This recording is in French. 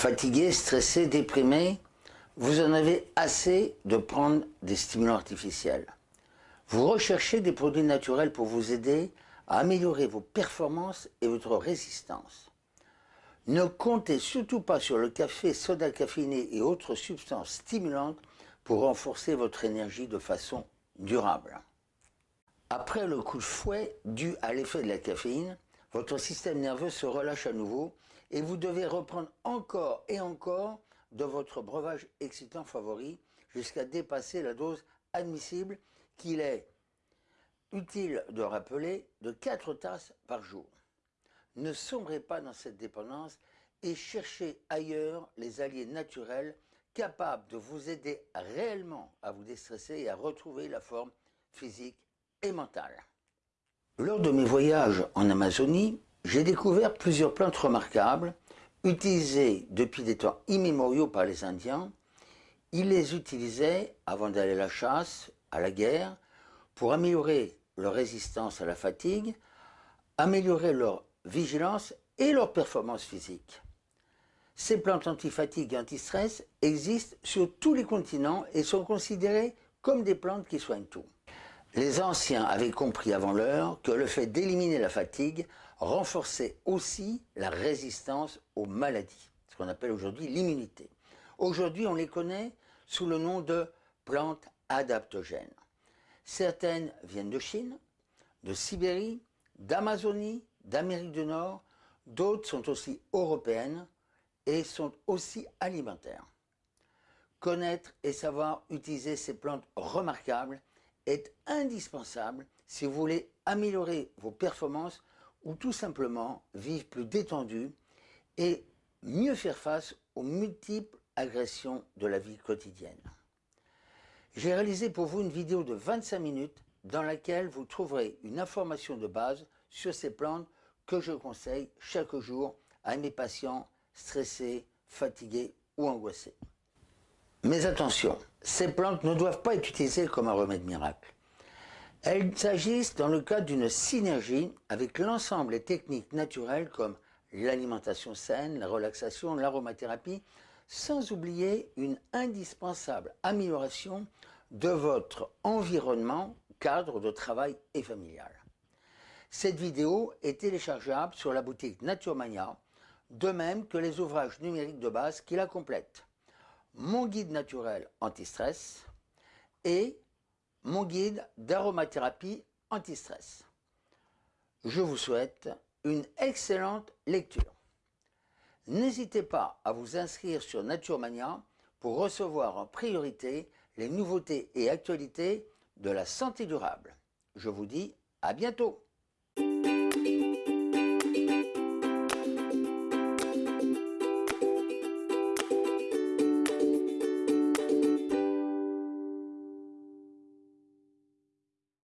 Fatigué, stressé, déprimé, vous en avez assez de prendre des stimulants artificiels. Vous recherchez des produits naturels pour vous aider à améliorer vos performances et votre résistance. Ne comptez surtout pas sur le café, soda caféiné et autres substances stimulantes pour renforcer votre énergie de façon durable. Après le coup de fouet dû à l'effet de la caféine, votre système nerveux se relâche à nouveau et vous devez reprendre encore et encore de votre breuvage excitant favori jusqu'à dépasser la dose admissible qu'il est utile de rappeler de 4 tasses par jour. Ne sombrez pas dans cette dépendance et cherchez ailleurs les alliés naturels capables de vous aider réellement à vous déstresser et à retrouver la forme physique et mentale. Lors de mes voyages en Amazonie, j'ai découvert plusieurs plantes remarquables utilisées depuis des temps immémoriaux par les Indiens. Ils les utilisaient avant d'aller à la chasse, à la guerre, pour améliorer leur résistance à la fatigue, améliorer leur vigilance et leur performance physique. Ces plantes antifatigue et anti-stress existent sur tous les continents et sont considérées comme des plantes qui soignent tout. Les anciens avaient compris avant l'heure que le fait d'éliminer la fatigue renforçait aussi la résistance aux maladies, ce qu'on appelle aujourd'hui l'immunité. Aujourd'hui, on les connaît sous le nom de plantes adaptogènes. Certaines viennent de Chine, de Sibérie, d'Amazonie, d'Amérique du Nord, d'autres sont aussi européennes et sont aussi alimentaires. Connaître et savoir utiliser ces plantes remarquables est indispensable si vous voulez améliorer vos performances ou tout simplement vivre plus détendu et mieux faire face aux multiples agressions de la vie quotidienne. J'ai réalisé pour vous une vidéo de 25 minutes dans laquelle vous trouverez une information de base sur ces plantes que je conseille chaque jour à mes patients stressés, fatigués ou angoissés. Mais attention, ces plantes ne doivent pas être utilisées comme un remède miracle. Elles s'agissent dans le cadre d'une synergie avec l'ensemble des techniques naturelles comme l'alimentation saine, la relaxation, l'aromathérapie, sans oublier une indispensable amélioration de votre environnement, cadre de travail et familial. Cette vidéo est téléchargeable sur la boutique Naturemania, de même que les ouvrages numériques de base qui la complètent mon guide naturel anti-stress et mon guide d'aromathérapie anti-stress. Je vous souhaite une excellente lecture. N'hésitez pas à vous inscrire sur Naturemania pour recevoir en priorité les nouveautés et actualités de la santé durable. Je vous dis à bientôt